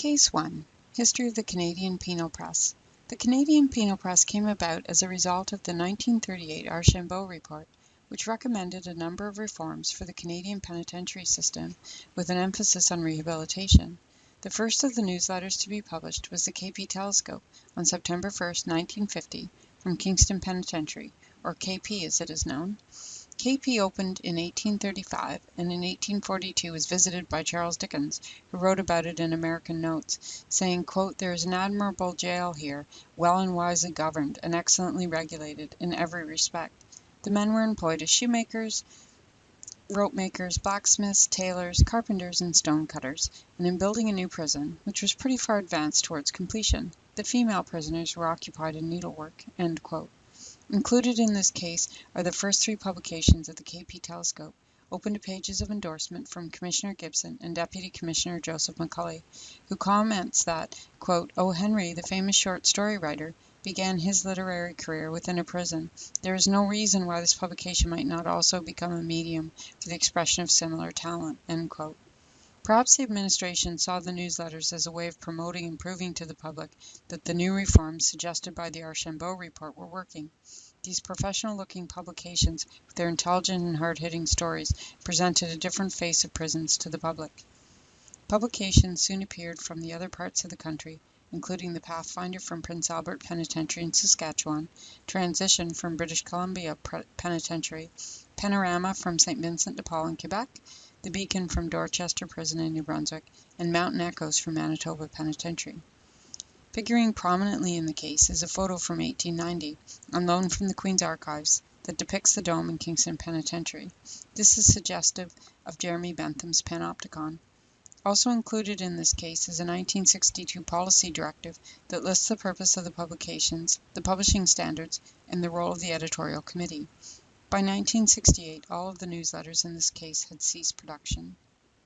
Case 1 History of the Canadian Penal Press The Canadian Penal Press came about as a result of the 1938 Archambault Report, which recommended a number of reforms for the Canadian penitentiary system with an emphasis on rehabilitation. The first of the newsletters to be published was the KP Telescope on September 1, 1950, from Kingston Penitentiary, or KP as it is known. KP opened in 1835 and in 1842 was visited by Charles Dickens, who wrote about it in American Notes, saying, "There is an admirable jail here, well and wisely governed, and excellently regulated in every respect. The men were employed as shoemakers, rope makers, blacksmiths, tailors, carpenters, and stone cutters, and in building a new prison, which was pretty far advanced towards completion, the female prisoners were occupied in needlework." Included in this case are the first three publications of the KP Telescope, open to pages of endorsement from Commissioner Gibson and Deputy Commissioner Joseph McCulley, who comments that "O. Oh, Henry, the famous short story writer, began his literary career within a prison. There is no reason why this publication might not also become a medium for the expression of similar talent." Perhaps the Administration saw the newsletters as a way of promoting and proving to the public that the new reforms suggested by the Archambault Report were working. These professional looking publications, with their intelligent and hard hitting stories, presented a different face of prisons to the public. Publications soon appeared from the other parts of the country, including the Pathfinder from Prince Albert Penitentiary in Saskatchewan, Transition from British Columbia Penitentiary, Panorama from St. Vincent de Paul in Quebec, the Beacon from Dorchester Prison in New Brunswick, and Mountain Echoes from Manitoba Penitentiary. Figuring prominently in the case is a photo from 1890, on loan from the Queen's Archives, that depicts the dome in Kingston Penitentiary. This is suggestive of Jeremy Bentham's Panopticon. Also included in this case is a 1962 policy directive that lists the purpose of the publications, the publishing standards, and the role of the editorial committee. By 1968 all of the newsletters in this case had ceased production.